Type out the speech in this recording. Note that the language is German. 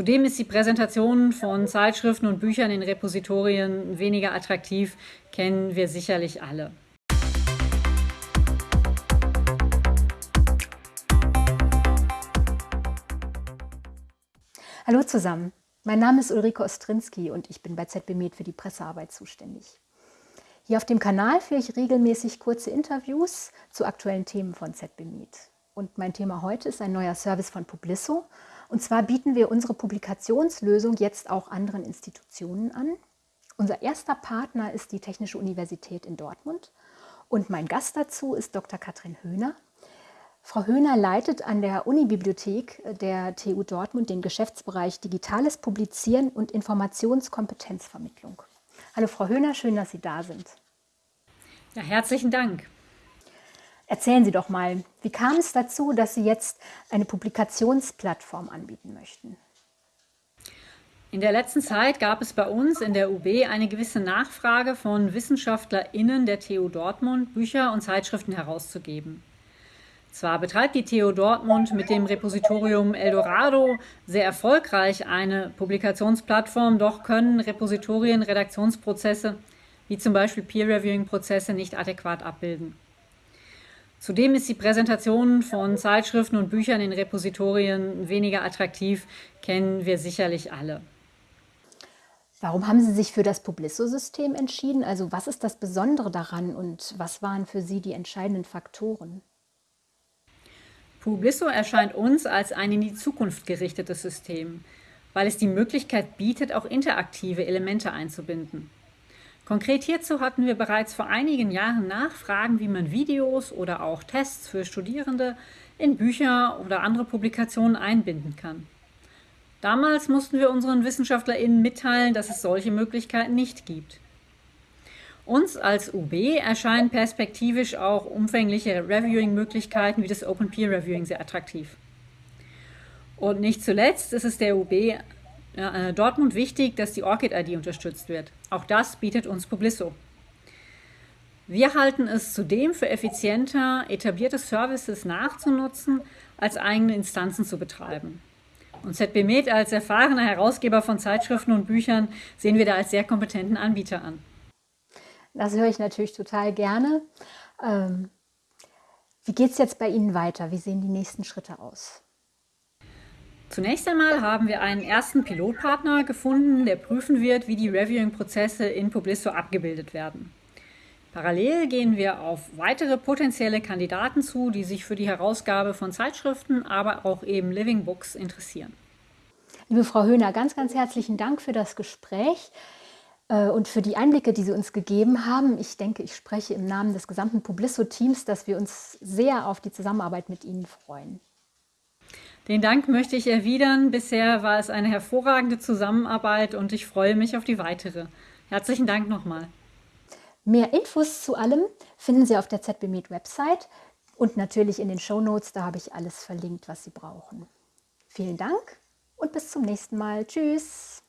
Zudem ist die Präsentation von Zeitschriften und Büchern in Repositorien weniger attraktiv, kennen wir sicherlich alle. Hallo zusammen, mein Name ist Ulrike Ostrinski und ich bin bei ZB Med für die Pressearbeit zuständig. Hier auf dem Kanal führe ich regelmäßig kurze Interviews zu aktuellen Themen von ZB Med. Und mein Thema heute ist ein neuer Service von Publisso und zwar bieten wir unsere Publikationslösung jetzt auch anderen Institutionen an. Unser erster Partner ist die Technische Universität in Dortmund und mein Gast dazu ist Dr. Katrin Höhner. Frau Höhner leitet an der Unibibliothek der TU Dortmund den Geschäftsbereich Digitales Publizieren und Informationskompetenzvermittlung. Hallo Frau Höhner, schön, dass Sie da sind. Ja, herzlichen Dank. Erzählen Sie doch mal, wie kam es dazu, dass Sie jetzt eine Publikationsplattform anbieten möchten? In der letzten Zeit gab es bei uns in der UB eine gewisse Nachfrage von WissenschaftlerInnen der TU Dortmund, Bücher und Zeitschriften herauszugeben. Zwar betreibt die TU Dortmund mit dem Repositorium Eldorado sehr erfolgreich eine Publikationsplattform, doch können Repositorien Redaktionsprozesse wie zum Beispiel Peer-Reviewing-Prozesse nicht adäquat abbilden. Zudem ist die Präsentation von Zeitschriften und Büchern in Repositorien weniger attraktiv, kennen wir sicherlich alle. Warum haben Sie sich für das Publisso-System entschieden? Also was ist das Besondere daran und was waren für Sie die entscheidenden Faktoren? Publisso erscheint uns als ein in die Zukunft gerichtetes System, weil es die Möglichkeit bietet, auch interaktive Elemente einzubinden. Konkret hierzu hatten wir bereits vor einigen Jahren Nachfragen, wie man Videos oder auch Tests für Studierende in Bücher oder andere Publikationen einbinden kann. Damals mussten wir unseren WissenschaftlerInnen mitteilen, dass es solche Möglichkeiten nicht gibt. Uns als UB erscheinen perspektivisch auch umfängliche Reviewing-Möglichkeiten wie das Open Peer Reviewing sehr attraktiv. Und nicht zuletzt ist es der UB äh, Dortmund wichtig, dass die ORCID-ID unterstützt wird. Auch das bietet uns Publisso. Wir halten es zudem für effizienter, etablierte Services nachzunutzen, als eigene Instanzen zu betreiben. Und ZB Med als erfahrener Herausgeber von Zeitschriften und Büchern sehen wir da als sehr kompetenten Anbieter an. Das höre ich natürlich total gerne. Ähm, wie geht es jetzt bei Ihnen weiter? Wie sehen die nächsten Schritte aus? Zunächst einmal haben wir einen ersten Pilotpartner gefunden, der prüfen wird, wie die Reviewing-Prozesse in Publisto abgebildet werden. Parallel gehen wir auf weitere potenzielle Kandidaten zu, die sich für die Herausgabe von Zeitschriften, aber auch eben Living Books interessieren. Liebe Frau Höhner, ganz, ganz herzlichen Dank für das Gespräch äh, und für die Einblicke, die Sie uns gegeben haben. Ich denke, ich spreche im Namen des gesamten Publisso-Teams, dass wir uns sehr auf die Zusammenarbeit mit Ihnen freuen. Den Dank möchte ich erwidern. Bisher war es eine hervorragende Zusammenarbeit und ich freue mich auf die weitere. Herzlichen Dank nochmal. Mehr Infos zu allem finden Sie auf der ZB Med Website und natürlich in den Show Notes. Da habe ich alles verlinkt, was Sie brauchen. Vielen Dank und bis zum nächsten Mal. Tschüss.